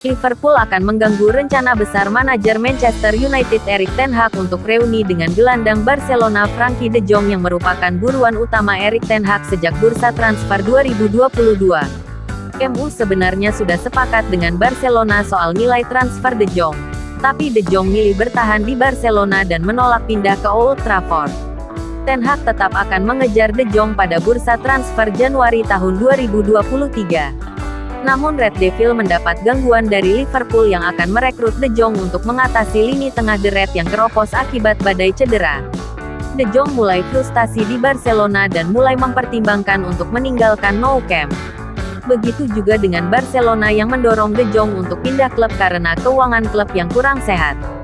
Liverpool akan mengganggu rencana besar manajer Manchester United Erik ten Hag untuk reuni dengan gelandang Barcelona Frankie de Jong yang merupakan buruan utama Erik ten Hag sejak bursa transfer 2022. MU sebenarnya sudah sepakat dengan Barcelona soal nilai transfer de Jong. Tapi de Jong milih bertahan di Barcelona dan menolak pindah ke Old Trafford. Ten Hag tetap akan mengejar de Jong pada bursa transfer Januari tahun 2023. Namun Red Devil mendapat gangguan dari Liverpool yang akan merekrut De Jong untuk mengatasi lini tengah The Red yang keropos akibat badai cedera. De Jong mulai frustasi di Barcelona dan mulai mempertimbangkan untuk meninggalkan Nou Camp. Begitu juga dengan Barcelona yang mendorong De Jong untuk pindah klub karena keuangan klub yang kurang sehat.